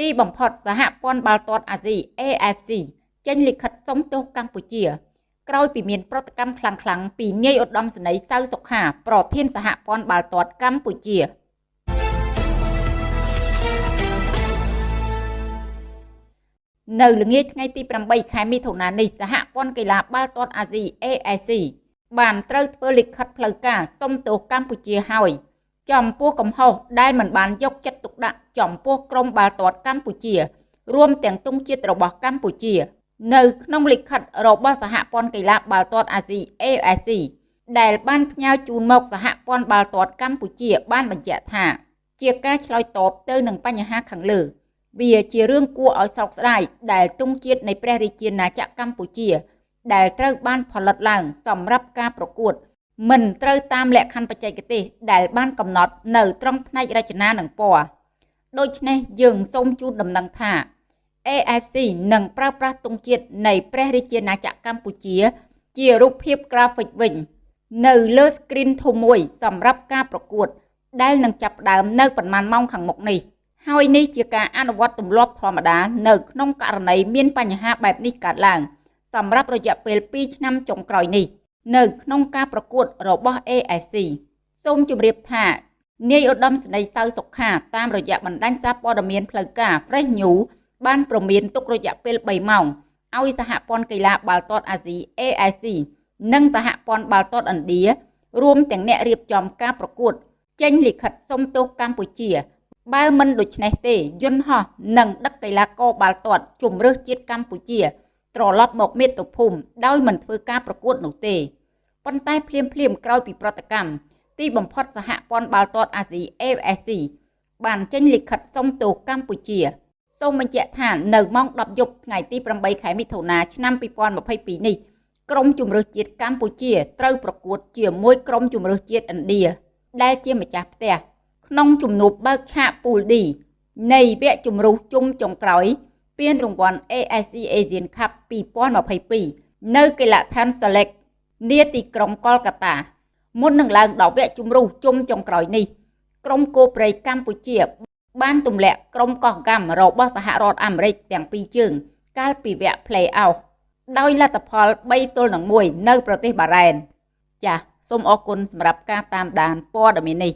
ទីបំផុតសហព័ន្ធបាល់ទាត់អាស៊ី AFC ចេញលិខិតសុំទោសកម្ពុជាក្រោយពីមានប្រតិកម្មខ្លាំងៗពីនាយឧត្តមសេនីយ៍សៅសុខាប្រធានសហព័ន្ធបាល់ទាត់កម្ពុជានៅល្ងាចថ្ងៃទី8ខែមិថុនានេះសហព័ន្ធកីឡាបាល់ទាត់អាស៊ី AAC បានត្រូវធ្វើលិខិតផ្លូវការសុំទោសកម្ពុជាហើយ ចំពោះកំហុសដែលមិនបានយកចិត្តទុកដាក់ចំពោះក្រុមបាល់ទាត់កម្ពុជា រួមទាំងទង់ជាតិរបស់កម្ពុជា នៅក្នុងលិខិតរបស់សហព័ន្ធកីឡាបាល់ទាត់អាស៊ី AFC ដែលបានផ្ញើជូនមកសហព័ន្ធបាល់ទាត់កម្ពុជា បានបញ្ជាក់ថា ជាការឆ្លើយតបទៅនឹងបញ្ហាខាងលើ វាជារឿងគួរឲ្យសោកស្ដាយដែលទង់ជាតិនៃព្រះរាជាណាចក្រកម្ពុជា ដែលត្រូវបានផលិតឡើងសម្រាប់ការប្រកួត មិនត្រូវតាមលក្ខខណ្ឌបច្ចេកទេសដែលបានកំណត់នៅត្រង់ផ្នែករចនានិងពណ៌ដូច្នេះយើងសូមជូនដំណឹងថា AFC នឹងប្រើប្រាស់ទង់ជាតិនៃព្រះរាជាណាចក្រកម្ពុជា ជារូបភាពក្រាហ្វិកវិញ នៅលើ screen ធំមួយសម្រាប់ការប្រកួត ដែលនឹងចាប់ផ្ដើមនៅប្រមាណម៉ោងខាងមុខនេះហើយនេះជាការអនុវត្តទម្លាប់ធម្មតានៅក្នុងករណីមានបញ្ហាបែបនេះកើតឡើង សម្រាប់រយៈពេល2ឆ្នាំចុងក្រោយនេះ។ នៅក្នុងការប្រកួតរបស់ AFC សូមជម្រាបថានាយឧត្តមសេនីយ៍សៅសុខាតាមរយៈបណ្ដាញសារព័ត៌មានផ្លូវការ Fresh News បានប្រមានទុករយៈពេល3ម៉ោងឲ្យសហព័ន្ធកីឡាបាល់ទាត់អាស៊ី AIC និងសហព័ន្ធបាល់ទាត់ឥណ្ឌារួមទាំងអ្នករៀបចំការប្រកួត ចេញលិខិតសុំទោសកម្ពុជា បើមិនដូច្នេះទេយន្តហោះនឹងដឹកកីឡាករបាល់ទាត់ជម្រើសជាតិកម្ពុជា ត្រឡប់មកមាតុភូមិដោយមិនធ្វើការប្រកួតនោះទេប៉ុន្តែភ្លាមភ្លាមក្រោយពីប្រតិកម្មទីបំផុតសហព័ន្ធបាល់ទាត់អាស៊ី AFC បានចេញលិខិតសុំទោសកម្ពុជាសូមបញ្ជាក់ថានៅម៉ោង10យប់ថ្ងៃទី8ខែមិថុនាឆ្នាំ2022នេះក្រុមជម្រើសជាតិកម្ពុជាត្រូវប្រកួតជាមួយក្រុមជម្រើសជាតិឥណ្ឌាដែលជាម្ចាស់ផ្ទះក្នុងជំនួបបើកឆាកពូល D នៃវគ្គជម្រុះជុំចុងក្រោយ ពានរង្វាន់ AFC Asian Cup 2022នៅកីឡដ្ឋាន Select នាទីក្រុងកលកាតាមុននឹងឡើងដល់វគ្គជម្រុះជុំចុងក្រោយនេះក្រុមគោព្រៃកម្ពុជា បានទម្លាក់ក្រុមកោះកម្មរបស់សហរដ្ឋអាមេរិកទាំងពីរជើង កាលពីវគ្គ Play-off ដោយលទ្ធផល3ទល់នឹង1នៅប្រទេសបារ៉ែនចាសសូមអរគុណសម្រាប់ការតាមដានព័ត៌មាននេះ